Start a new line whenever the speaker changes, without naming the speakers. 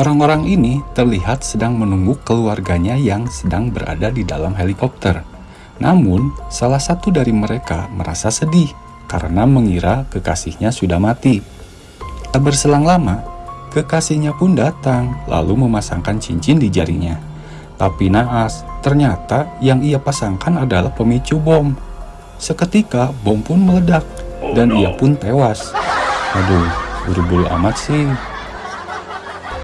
Orang-orang ini terlihat sedang menunggu keluarganya yang sedang berada di dalam helikopter. Namun, salah satu dari mereka merasa sedih karena mengira kekasihnya sudah mati. Tak berselang lama, kekasihnya pun datang lalu memasangkan cincin di jarinya. Tapi naas, ternyata yang ia pasangkan adalah pemicu bom. Seketika bom pun meledak dan oh, ia pun tewas. Aduh, buru-buru amat sih.